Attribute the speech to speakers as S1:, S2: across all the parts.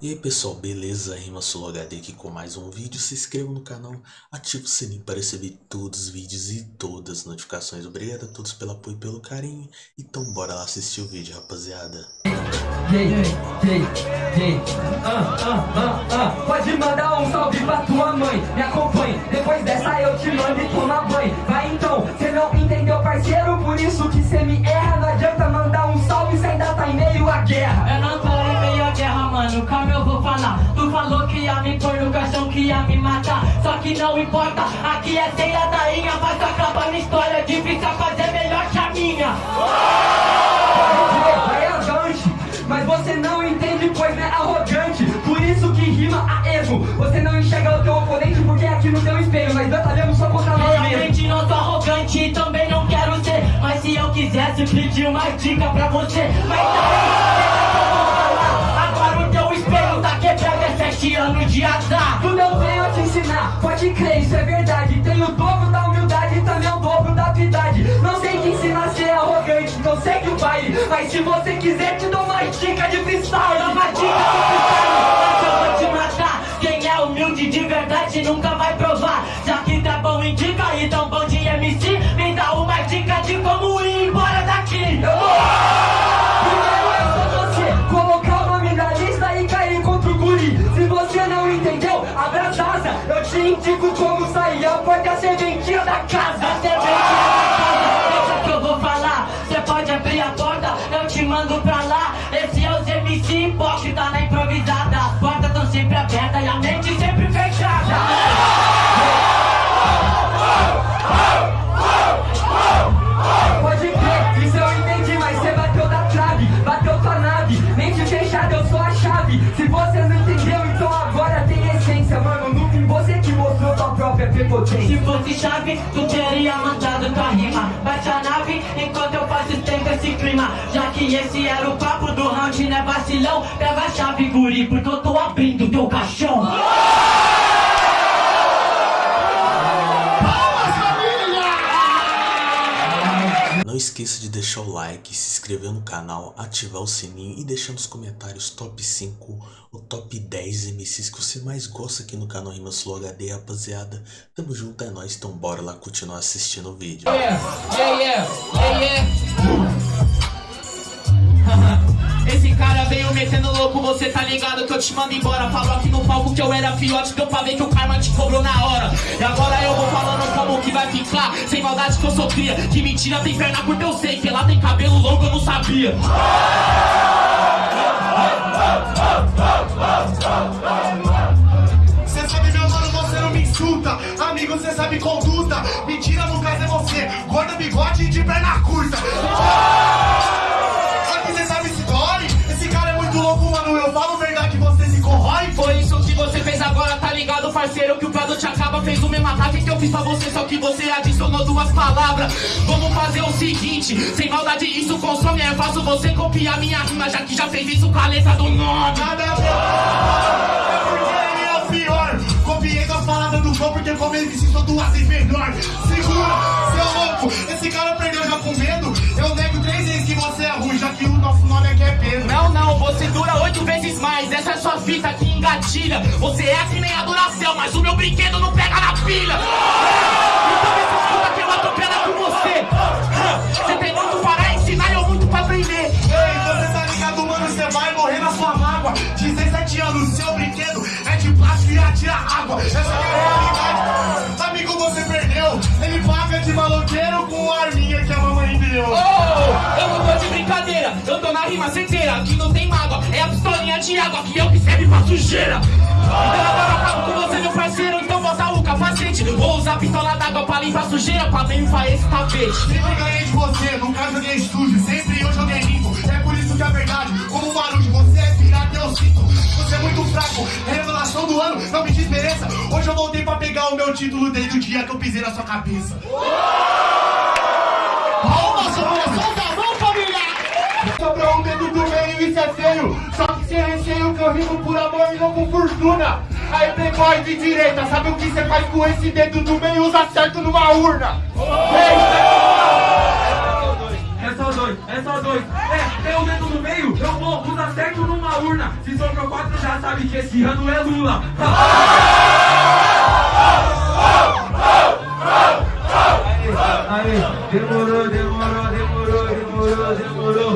S1: E aí pessoal, beleza? Rima HD aqui com mais um vídeo. Se inscreva no canal, ative o sininho para receber todos os vídeos e todas as notificações. Obrigado a todos pelo apoio e pelo carinho. Então bora lá assistir o vídeo, rapaziada.
S2: Hey, ah, ah, ah, ah. Pode mandar um salve pra tua mãe, me acompanhe. Depois dessa eu te que não
S3: importa, aqui é ceia da inha. Mas acaba na história difícil a fazer melhor que a minha.
S2: Mas você não entende, pois é arrogante. Por isso que rima a ego. Você não enxerga o teu oponente porque é aqui no teu espelho. Nós batalhamos só contra nós mesmos.
S3: Realmente não sou arrogante e também não quero ser. Mas se eu quisesse pedir uma dica pra você. Mas daí, eu vou falar. Agora o teu espelho tá quebrado, é sete anos de azar.
S2: Eu venho te ensinar, pode crer, isso é verdade. Tenho o dobro da humildade e também o dobro da habilidade. Não sei te ensinar a ser arrogante, não segue o baile. Mas se você quiser, te dou uma dica de freestyle.
S3: Dá uma dica pro freestyle, mas eu vou te matar. Quem é humilde de verdade nunca vai provar. Já que tá bom em dica e tão bom de pra lá. Esse é os MC hipócrita na improvisada. As portas tão sempre abertas e a mente sempre
S2: Se
S3: fosse chave, tu teria mandado tua rima. Bate a nave enquanto eu faço tempo esse clima. Já que esse era o papo do round, né vacilão? Pega a chave, guri, porque eu tô abrindo teu caixão.
S1: Esqueça de deixar o like, se inscrever no canal, ativar o sininho e deixar nos comentários top 5 ou top 10 MCs que você mais gosta aqui no canal Rima Flow HD, rapaziada. Tamo junto, é nóis, então bora lá continuar assistindo o vídeo.
S4: Yeah, yeah, yeah, yeah, veio metendo louco, você tá ligado que eu te mando embora Falou aqui no palco que eu era fiote, deu pra ver que o karma te cobrou na hora E agora eu vou falando como que vai ficar Sem maldade que eu sou cria, que mentira tem perna curta eu sei Que lá tem cabelo longo eu não sabia
S5: Cê sabe, meu mano, você não me insulta. Amigo, cê sabe conduta. Mentira, no caso é você. Gorda, bigode de perna curta.
S4: Ligado, parceiro? Que o produto acaba, fez o mesmo ataque que eu fiz pra você, só que você adicionou duas palavras. Vamos fazer o seguinte: sem maldade, isso consome. É fácil você copiar minha rima, já que já fez isso com a letra do nome.
S5: Nada a ver. É porque ele é o pior. Copiei das palavras do flow porque como ele sou duas vezes melhor. Segura, seu louco. Esse cara perdeu já com medo. Eu nego três vezes que você é ruim, já que o nosso nome aqui é Pedro.
S4: Não, não, você dura oito vezes mais. Essa é sua fita que engatilha. Você é que a Duracell, mas o meu brinquedo não pega na pilha. Então me escuta que eu atropelo com você. Você tem muito para ensinar e eu muito pra aprender.
S5: Ei, você tá ligado, mano? Você vai morrer na sua mágoa. 17 anos, seu brinquedo é de plástico e atira água. Essa é a realidade. Amigo, você perdeu. Ele paga de maloqueiro com a arminha que a mamãe deu.
S4: De brincadeira, eu tô na rima certeira. Aqui não tem mágoa, é a pistolinha de água que eu que serve pra sujeira. Então agora acabo com você, meu parceiro. Então bota o capacete. Vou usar a pistola d'água pra limpar a sujeira, pra limpar esse tapete.
S5: Sempre ganhei de você, nunca joguei sujo. Sempre eu joguei limpo. É por isso que é verdade. Como um barulho, você é pirata, eu sinto. Você é muito fraco. Revelação do ano, não me desmereça. Hoje eu voltei pra pegar o meu título desde o dia que eu pisei na sua cabeça. Só que sem receio que eu rimo por amor e não por fortuna. Aí, playboy de direita, sabe o que você faz com esse dedo do meio? Usa certo numa urna. Eita!
S2: É só dois, é só dois. É, tem o dedo no meio,
S6: eu vou, usar certo numa urna. Se sobrou quatro, já sabe que esse ano é Lula. Aí, demorou, demorou, demorou, demorou, demorou.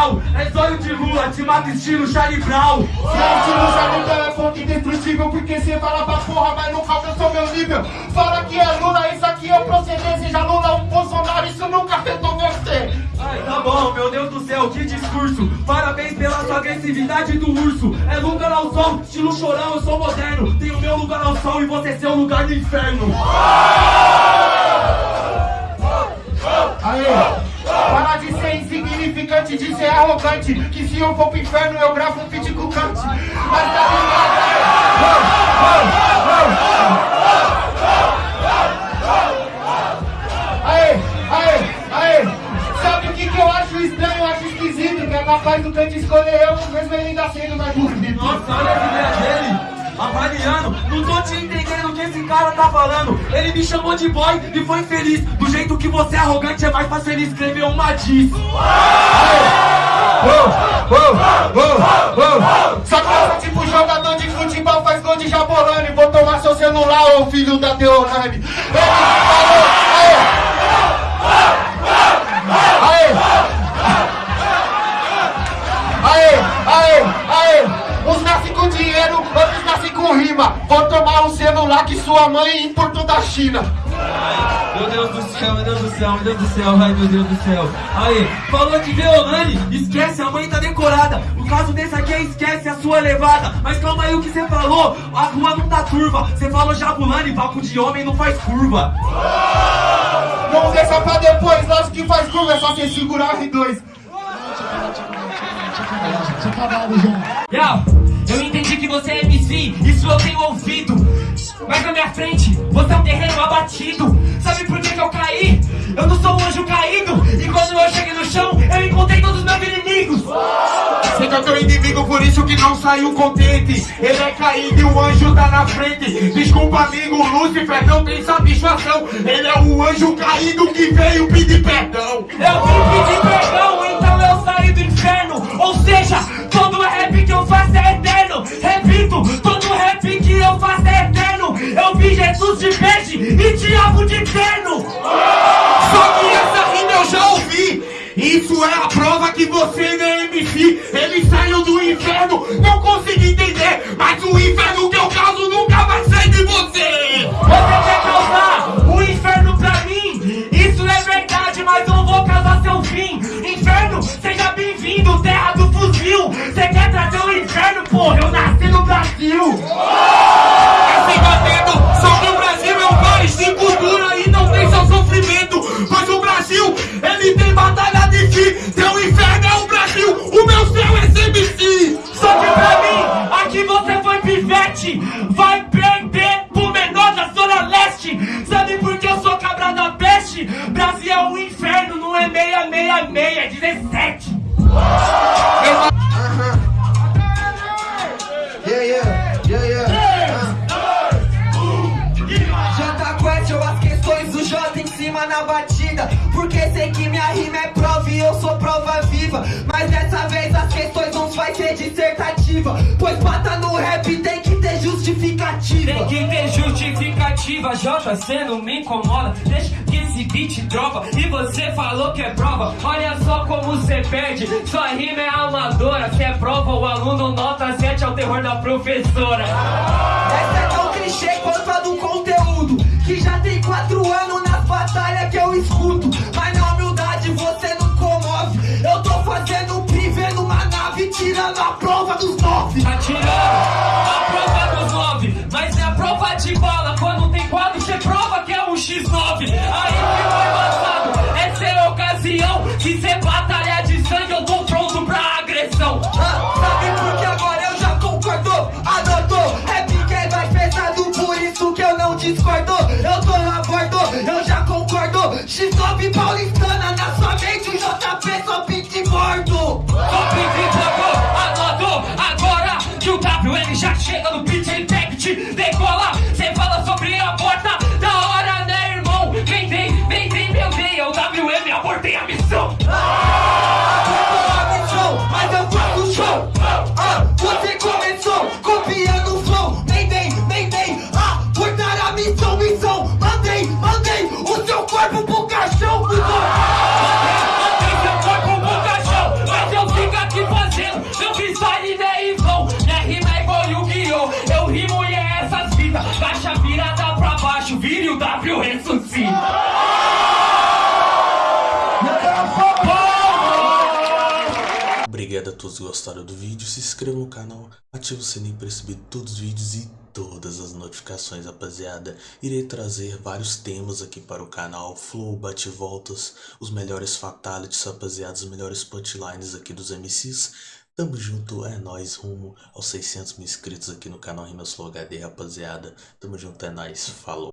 S6: É surreal. É zóio de Lula, te mata estilo Charlie Brown.
S7: Gente, não sabe então é ponto indestrutível Porque cê fala pra porra, mas nunca alcançou meu nível. Fala que é Lula, isso aqui é proceder Seja Lula ou Bolsonaro, isso nunca afetou você.
S6: Ai, tá bom, meu Deus do céu, que discurso. Parabéns pela sua agressividade do urso. É lugar ao sol, estilo chorão, eu sou moderno. Tenho meu lugar ao sol e você seu lugar no inferno.
S7: Aê, para de insignificante, de ser arrogante Que se eu for pro inferno eu gravo um feat com Kant. Mas tá ligado, Aê, aê, aê. Sabe o que, que eu acho estranho, eu acho esquisito Que é capaz do Kant escolher eu, mesmo ele ainda sendo mais bonito.
S6: Nossa, olha a ideia dele. Avaliando, não tô te entendendo que esse cara tá falando. Ele me chamou de boy e foi feliz. Do jeito que você é arrogante é mais fácil ele escrever uma diz.
S7: Só pensa tipo jogador de futebol faz gol de jabolane Vou tomar seu celular, ô filho da Deolane Ele falou, Aê. Aê, que sua mãe importou da China
S6: Meu Deus do céu, meu Deus do céu, meu Deus do céu, ai meu Deus do céu. Aí, falou de Deolane, esquece, a mãe tá decorada. O caso desse aqui é esquece a sua levada. Mas calma aí o que você falou, a rua não tá turva. Você falou Jabulani, papo de homem não faz curva.
S7: Vamos deixar pra depois, lógico que faz curva, é só você segurar R2
S8: Yo, eu entendi que você é MC, isso eu tenho ouvido. Mas na minha frente, você é um terreno abatido. Sabe por que, que eu caí? Eu não sou um anjo caído. E quando eu cheguei no chão, eu encontrei todos os meus inimigos.
S7: Você é teu inimigo, por isso que não saiu contente Ele é caído e o anjo tá na frente Desculpa amigo, Lúcifer não tem satisfação Ele é o anjo caído que veio pedir perdão
S8: Eu vim pedir perdão, então Jesus de peixe e diabo de terno.
S7: Só que essa rima eu já ouvi Isso é a prova que você não é MC Ele saiu do inferno, não consegui entender Mas o inferno que eu causo nunca vai sair de você
S8: Você quer causar o inferno pra mim? Isso é verdade, mas eu vou causar seu fim. Inferno, seja bem-vindo, terra do fuzil. Você quer trazer o inferno, porra? Eu nasci no Brasil.
S9: Jota em cima na batida. Porque sei que minha rima é prova e eu sou prova viva. Mas dessa vez as questões não vai ser dissertativa. Pois bata no rap tem justificativa.
S8: Tem que ter justificativa, Jota, cê não me incomoda. Deixa que esse beat dropa E você falou que é prova. Olha só como cê perde. Sua rima é amadora. Se é prova, o aluno nota 7 é o terror da professora.
S9: Essa é tão clichê quanto a do conteúdo Que já tem quatro anos nas batalhas que eu escuto Sabe por que agora eu já concordo? Adotou, rap que é mais pesado, por isso que eu não discordo. Eu tô na bordo, eu já concordo. X9 paulistana na sua mente, o JP só pinte gordo.
S1: Todos gostaram do vídeo, se inscreva no canal, ative o sininho para receber todos os vídeos e todas as notificações, rapaziada. Irei trazer vários temas aqui para o canal, flow, bate-voltas, os melhores fatalities, rapaziada, os melhores punchlines aqui dos MCs. Tamo junto, é nóis, rumo aos 600 mil inscritos aqui no canal Rimas Flow HD, rapaziada. Tamo junto, é nóis, falou.